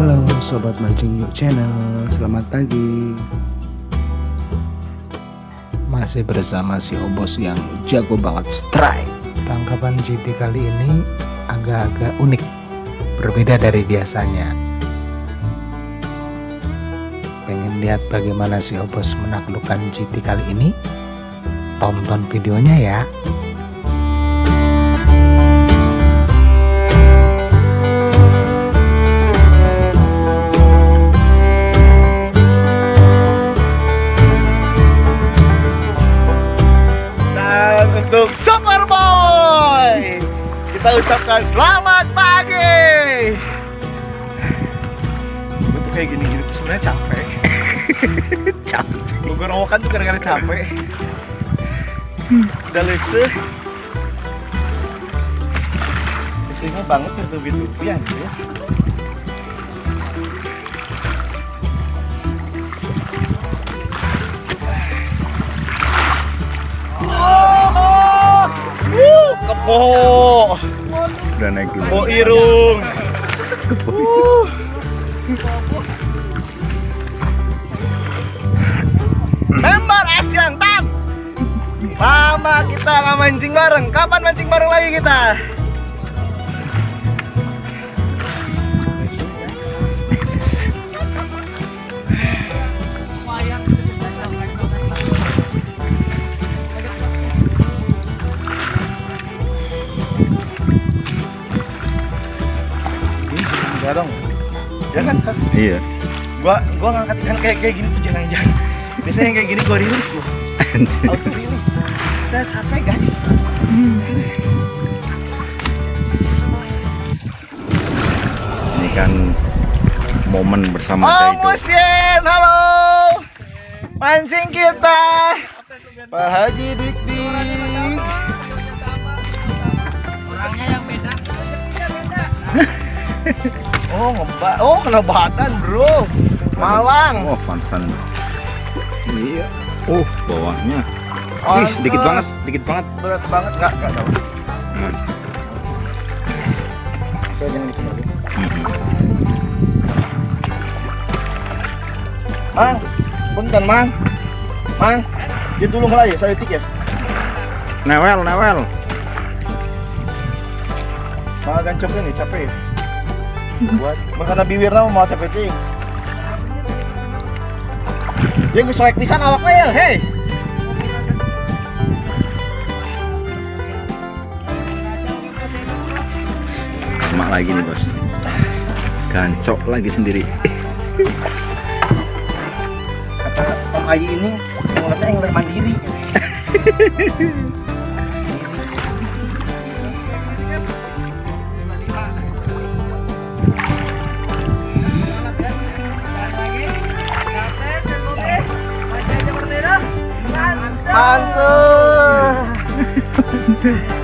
Halo Sobat Mancing Yuk Channel. Selamat pagi. Masih bersama si Obos yang jago banget strike. Tangkapan GT kali ini agak-agak unik. Berbeda dari biasanya. Pengen lihat bagaimana si Obos menaklukkan GT kali ini? Tonton videonya ya Kita ucapkan selamat pagi. Untuk kayak gini-gini tuh sebenarnya capek. capek. Gue rawakan tuh gara-gara capek. Udah leseh. Lesehnya banget gitu-gitu ya. Kepo. Udah naik dulu Kepo irung. Uh. Member Asian Tap. Lama kita nggak mancing bareng. Kapan mancing bareng lagi kita? Jangan kan? Iya Gua gua ngangkat ikan kayak kayak gini tuh jangan jangan. Biasanya yang kayak gini gua rilis loh. Auto rilis. Saya capek guys. Ini kan momen bersama Oh Daido Musyen, halo. Mancing kita. Pak Haji Dik Dik. Orangnya yang beda. Oh ngebak, oh kena badan bro. Malang. Oh pantesan Iya Oh bawahnya Ih Pantes. dikit banget Dikit banget Berat banget nggak nggak tahu. Hmm. Saya jangan dikembali. Mhm. Mang, punten Mang. Mang, dia dulu mulai ya, saya tik ya. Newel newel Mga gancok ini capek. Buat makana bibir na mau capek ting. Dia gesoek pisan awaknya ya, hei. Emak lagi nih bos Gancok lagi sendiri Kata Om Ayi ini mulutnya yang lebih mandiri. Mantul.